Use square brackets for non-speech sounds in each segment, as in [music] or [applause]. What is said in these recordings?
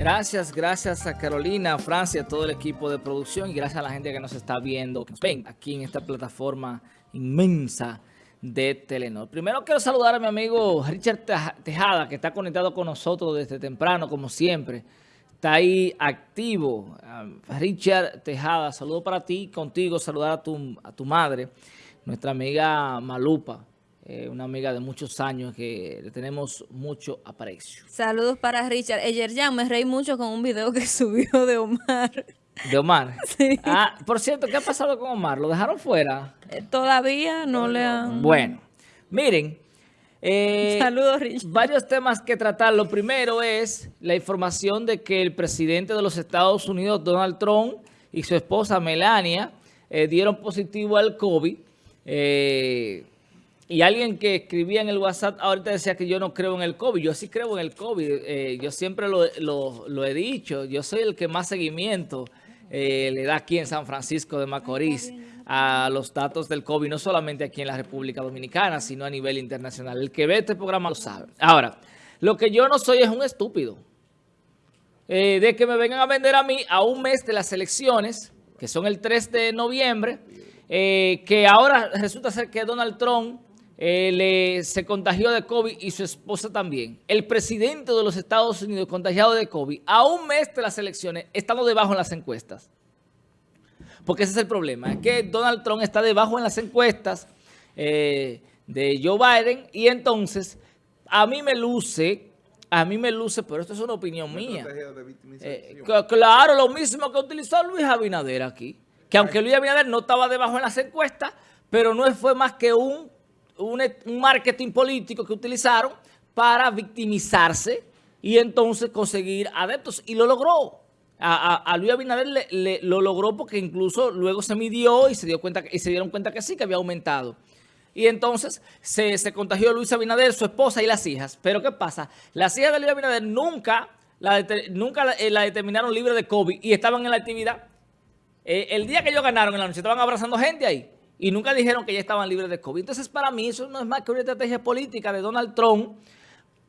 Gracias, gracias a Carolina, a Francia, a todo el equipo de producción y gracias a la gente que nos está viendo, aquí en esta plataforma inmensa de Telenor. Primero quiero saludar a mi amigo Richard Tejada, que está conectado con nosotros desde temprano, como siempre. Está ahí activo. Richard Tejada, saludo para ti, contigo, saludar a tu, a tu madre, nuestra amiga Malupa. Eh, una amiga de muchos años que le tenemos mucho aprecio. Saludos para Richard. Ayer ya me reí mucho con un video que [laughs] subió de Omar. ¿De Omar? [laughs] Sí. Ah, por cierto, ¿qué ha pasado con Omar? ¿Lo dejaron fuera? Eh, todavía no le han... Bueno, miren. Eh, Saludos, Richard. Varios temas que tratar. Lo primero es la información de que el presidente de los Estados Unidos, Donald Trump, y su esposa Melania dieron positivo al COVID. Eh, y alguien que escribía en el WhatsApp ahorita decía que yo no creo en el COVID. Yo sí creo en el COVID. Eh, yo siempre lo, he dicho. Yo soy el que más seguimiento eh, le da aquí en San Francisco de Macorís a los datos del COVID. No solamente aquí en la República Dominicana, sino a nivel internacional. El que ve este programa lo sabe. Ahora, lo que yo no soy es un estúpido. Eh, de que me vengan a vender a mí a un mes de las elecciones, que son el 3 de noviembre, que ahora resulta ser que Donald Trump eh, se contagió de COVID y su esposa también. El presidente de los Estados Unidos contagiado de COVID, a un mes de las elecciones, estando debajo en las encuestas. Porque ese es el problema, es que Donald Trump está debajo en las encuestas eh, de Joe Biden y entonces a mí me luce, a mí me luce, pero esto es una opinión mía. Eh, claro, lo mismo que utilizó Luis Abinader aquí, que aunque Luis Abinader no estaba debajo en las encuestas, pero no fue más que un un, marketing político que utilizaron para victimizarse y entonces conseguir adeptos. Y lo logró. A, Luis Abinader lo logró porque incluso luego se midió y se, dio cuenta, y se dieron cuenta que sí, que había aumentado. Y entonces se, contagió Luis Abinader, su esposa y las hijas. Pero ¿qué pasa? Las hijas de Luis Abinader nunca la, nunca eh, la, determinaron libre de COVID y estaban en la actividad. Eh, el día que ellos ganaron en la noche estaban abrazando gente ahí y nunca dijeron que ya estaban libres de COVID. Entonces, para mí, eso no es más que una estrategia política de Donald Trump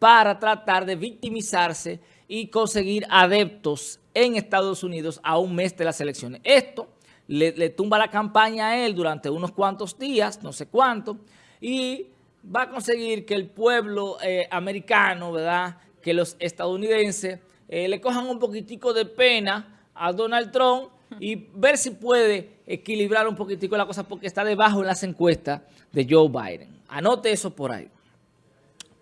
para tratar de victimizarse y conseguir adeptos en Estados Unidos a un mes de las elecciones. Esto le, tumba la campaña a él durante unos cuantos días, no sé cuánto, y va a conseguir que el pueblo eh, americano, ¿verdad?, que los estadounidenses eh, le cojan un poquitico de pena a Donald Trump y ver si puede equilibrar un poquitico la cosa porque está debajo en las encuestas de Joe Biden. Anote eso por ahí.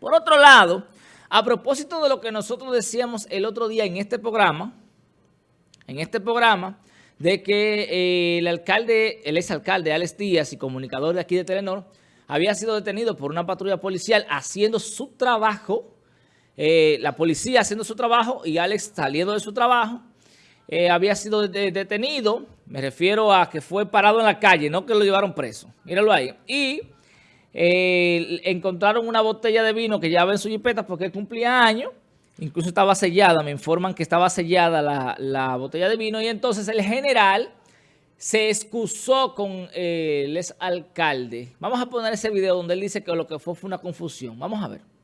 Por otro lado, a propósito de lo que nosotros decíamos el otro día en este programa, en este programa, de que eh, el alcalde, el exalcalde Alex Díaz y comunicador de aquí de Telenor, había sido detenido por una patrulla policial haciendo su trabajo, eh, la policía haciendo su trabajo y Alex saliendo de su trabajo, eh, había sido detenido, me refiero a que fue parado en la calle, no que lo llevaron preso, míralo ahí, y eh, encontraron una botella de vino que llevaba en su jipeta porque cumplía años, incluso estaba sellada, me informan que estaba sellada la, botella de vino, y entonces el general se excusó con eh, el alcalde. Vamos a poner ese video donde él dice que lo que fue fue una confusión. Vamos a ver.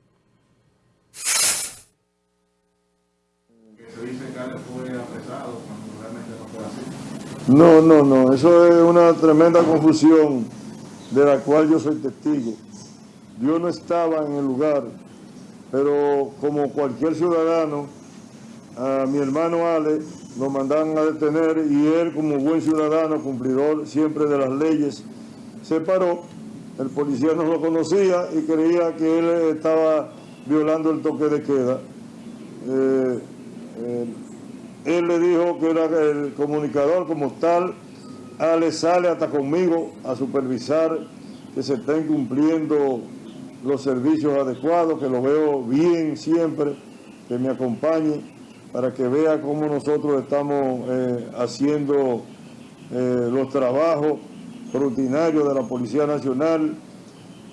No, no, no, eso es una tremenda confusión de la cual yo soy testigo. Yo no estaba en el lugar, pero como cualquier ciudadano, a mi hermano Ale lo mandaron a detener y él como buen ciudadano, cumplidor siempre de las leyes, se paró. El policía no lo conocía y creía que él estaba violando el toque de queda. Eh, él le dijo que era el comunicador como tal, Ale sale hasta conmigo a supervisar que se estén cumpliendo los servicios adecuados, que lo veo bien siempre, que me acompañe para que vea cómo nosotros estamos eh, haciendo eh, los trabajos rutinarios de la Policía Nacional.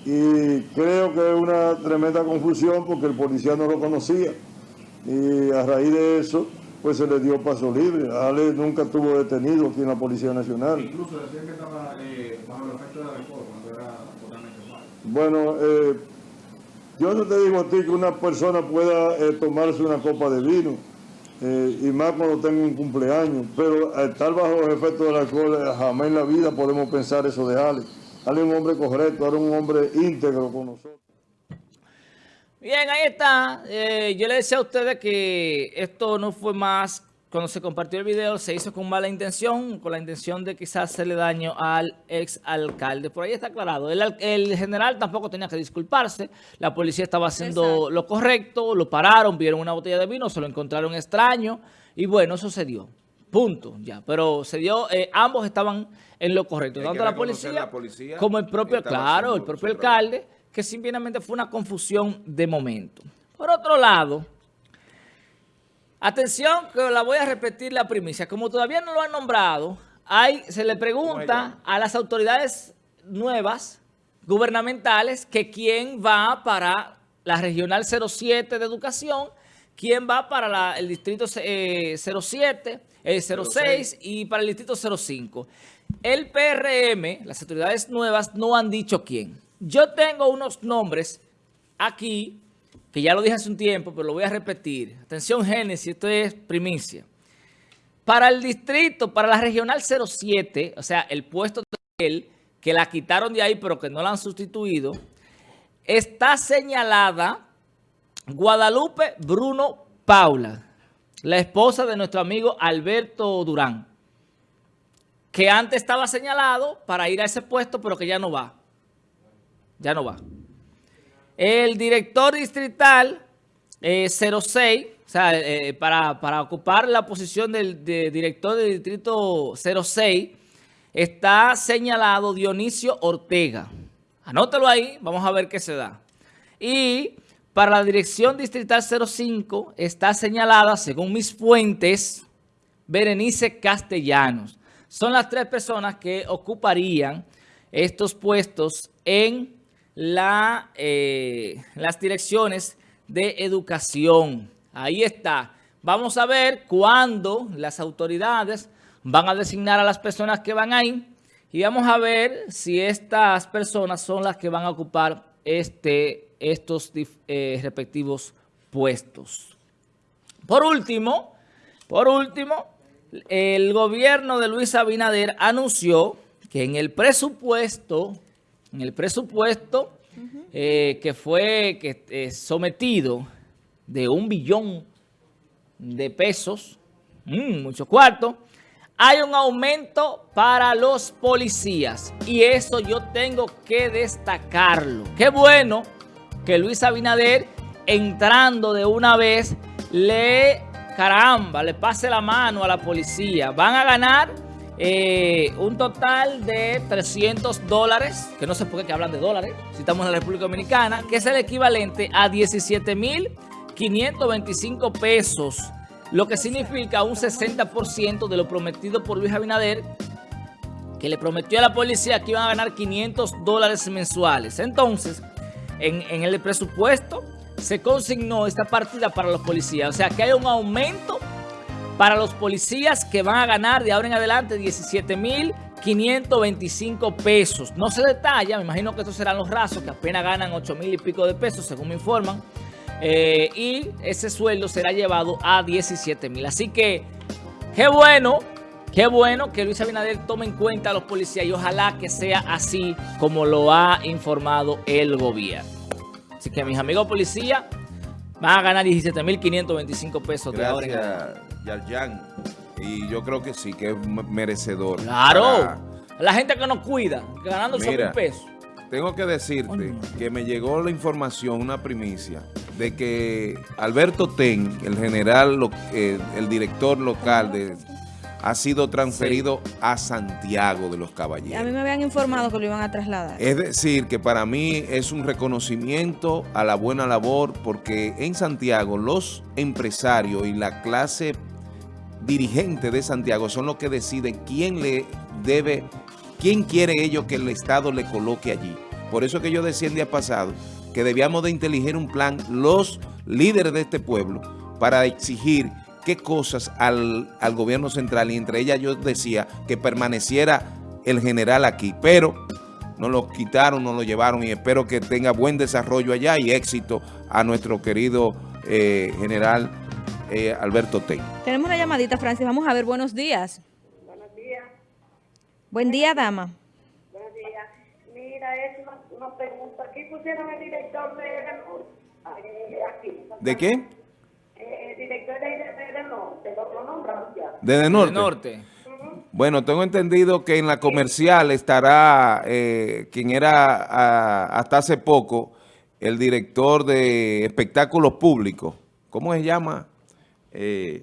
Y creo que es una tremenda confusión porque el policía no lo conocía. Y a raíz de eso pues se le dio paso libre. Ale nunca estuvo detenido aquí en la Policía Nacional. Incluso decían que estaba eh, bajo el efecto de alcohol cuando era totalmente mal. Bueno, eh, yo no te digo a ti que una persona pueda eh, tomarse una copa de vino. y más cuando tengo un cumpleaños. Pero al estar bajo los efectos del alcohol, jamás en la vida podemos pensar eso de Ale. Ale es un hombre correcto, era un hombre íntegro con nosotros. Bien, ahí está. Eh, yo le decía a ustedes que esto no fue más, cuando se compartió el video, se hizo con mala intención, con la intención de quizás hacerle daño al ex alcalde. Por ahí está aclarado. El, el general tampoco tenía que disculparse. La policía estaba haciendo Exacto. lo correcto, lo pararon, vieron una botella de vino, se lo encontraron extraño y bueno, eso se dio. Punto, ya. Pero se dio, eh, ambos estaban en lo correcto. Tanto la policía, la policía como el propio, claro, el propio trabajo. Que simplemente fue una confusión de momento. Por otro lado, atención, que la voy a repetir la primicia. Como todavía no lo han nombrado, hay, se le pregunta a las autoridades nuevas, gubernamentales, que quién va para la Regional 07 de Educación, quién va para la- el Distrito eh, 07, eh, 06 y para el Distrito 05. El PRM, las autoridades nuevas, no han dicho quién. Yo tengo unos nombres aquí, que ya lo dije hace un tiempo, pero lo voy a repetir. Atención, Génesis, esto es primicia. Para el distrito, para la regional 07, o sea, el puesto de él, que la quitaron de ahí, pero que no la han sustituido, está señalada Guadalupe Bruno Paula, la esposa de nuestro amigo Alberto Durán, que antes estaba señalado para ir a ese puesto, pero que ya no va. Ya no va. El director distrital eh, 06, o sea, eh, para, para ocupar la posición del de director del distrito 06, está señalado Dionisio Ortega. Anótalo ahí, vamos a ver qué se da. Y para la dirección distrital 05 está señalada, según mis fuentes, Berenice Castellanos. Son las tres personas que ocuparían estos puestos en eh, las direcciones de educación. Ahí está. Vamos a ver cuándo las autoridades van a designar a las personas que van ahí y vamos a ver si estas personas son las que van a ocupar este, estos eh, respectivos puestos. Por último, por último, el gobierno de Luis Abinader anunció que en el presupuesto, en el presupuesto eh, que fue que, eh, sometido de un billón de pesos, mm, mucho cuarto, hay un aumento para los policías y eso yo tengo que destacarlo. Qué bueno que Luis Abinader entrando de una vez le, caramba, le pase la mano a la policía. Van a ganar eh, un total de 300 dólares, que no sé por qué hablan de dólares, si estamos en la República Dominicana, que es el equivalente a 17.525 pesos, lo que significa un 60% de lo prometido por Luis Abinader, que le prometió a la policía que iban a ganar 500 dólares mensuales. Entonces, en, en el presupuesto se consignó esta partida para los policías. O sea, que hay un aumento para los policías que van a ganar de ahora en adelante 17.525 pesos. No se detalla, me imagino que estos serán los rasos que apenas ganan 8 mil y pico de pesos, según me informan. Eh, y ese sueldo será llevado a 17 mil. Así que, qué bueno, qué bueno que Luis Abinader tome en cuenta a los policías y ojalá que sea así como lo ha informado el gobierno. Así que mis amigos policías van a ganar 17.525 pesos de ahora en adelante. Yarjan. Y yo creo que sí, que es merecedor. Claro, Para- la gente que nos cuida, ganando 8 mil Mira. pesos. Tengo que decirte que me llegó la información, una primicia, de que Alberto Ten, el general, lo- eh, el director local, de, ha sido transferido a Santiago de los A mí Caballeros. me habían informado que lo iban a trasladar. Es decir, que para mí es un reconocimiento a la buena labor porque en Santiago los empresarios y la clase dirigente de Santiago son los que deciden quién le debe, quién quiere ellos que el Estado le coloque allí. Por eso que yo decía el día pasado que debíamos de inteligir un plan los líderes de este pueblo para exigir qué cosas al, al gobierno central y entre ellas yo decía que permaneciera el general aquí, pero nos lo quitaron, nos lo llevaron y espero que tenga buen desarrollo allá y éxito a nuestro querido eh, general eh, Alberto Ten. Tenemos una llamadita, Francis. Vamos a ver, buenos días. Buenos días, Buen día, dama. buenos días. Mira, es una, una pregunta. Aquí pusieron el director de Edenor. Aquí. ¿De qué? Eh, el director de te lo, nombraron ya. ¿Desde Del norte? norte. Bueno, tengo entendido que en la comercial estará eh, quien era hasta hace poco el director de espectáculos públicos. ¿Cómo se llama? Eh,